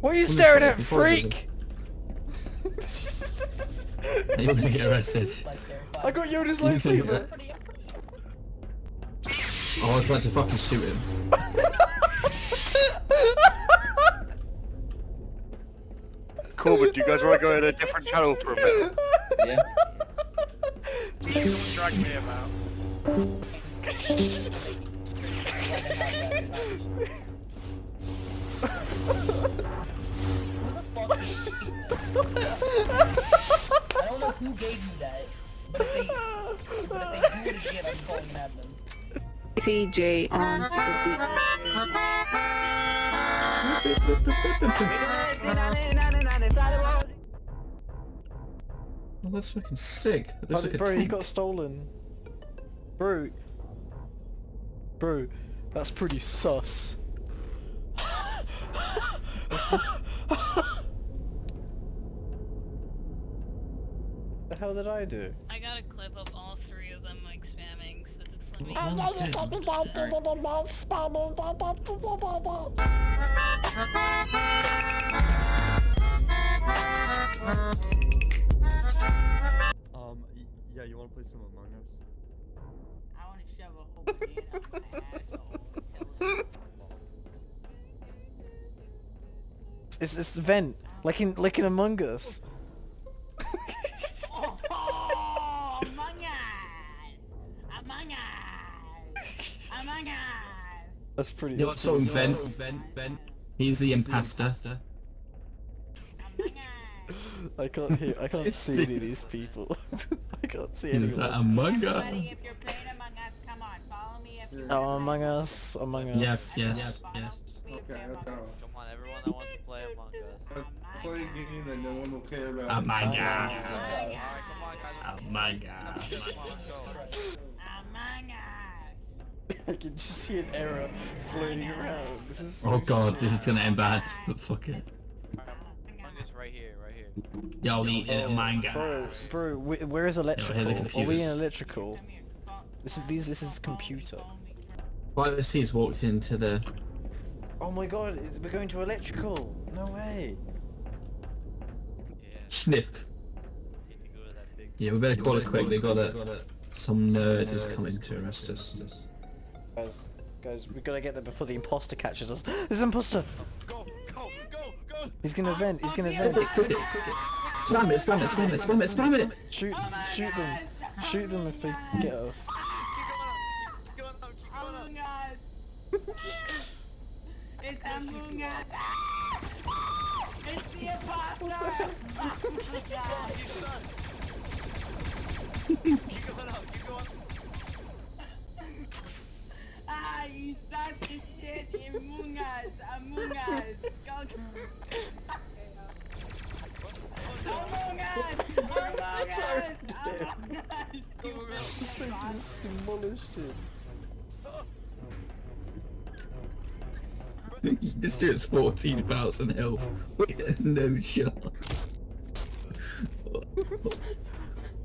What are you What is staring at, Before it freak? You're gonna get arrested. I got Yoda's You lightsaber. Oh, I was about to fucking shoot him. Corbin, do you guys want to go in a different channel for a bit? Yeah. Drag me about. I don't know who gave you that, but if they, but if they do it again, I'm calling madman. TJ on the beat. Oh, that's fucking sick. It looks like bro, he got stolen. Bro. Bro, that's pretty sus. the hell did I do? I got a clip of all three of them like spamming, so just let me. Okay. Um, yeah, you wanna play some Among Us? I want to shove a whole pan up my asshole. It's it's the vent, like in like in Among Us. Oh, Among Us! Among Us! Among Us! That's pretty. You know that's what? So pretty Vent, sus. Vent, Vent. He's the imposter. Among Us! I can't hear. I can't see any of these people. I can't see He's anyone. like, Among Everybody, Us. if you're playing Among Us, come on, follow me if you're Oh, Among Us, Among Us. Yes, yes, Follow yes. me if Okay, you're that's Among Come on, everyone that wants to play Among Us. Let's play a game that no one will care about. Among Among Us. Us. Alright, come on, guys. Among Us. I can just see an error floating around. This is. so Oh god, this is gonna end bad. But fuck it. Among Us right here, right here. Yo, the uh, Among Bro, Us. bro, wh- where is electrical? the Are we in electrical? Come here. Fo- This is these. This is computer. Why he's walked into the. Oh my god, it's, we're going to electrical. No way. Yeah, Sniff. need to go to that big. Yeah, we better call it quick. They got it. Some nerd is coming to arrest us. Guys, guys, we gotta get there before the imposter catches us. There's an imposter. Go, go, go, go! He's gonna vent. He's gonna vent. Spam it, spam it, spam it, spam it, spam it! Shoot, shoot them. Shoot them if they get us. Keep going up, keep going up, keep going up. Among Us! It's Among Us! It's the imposter! Suck of shit! Among Us! Among Us! Go! Among Us! Among Us! Among Us! They just demolished this dude's 14,000 health. With no shot.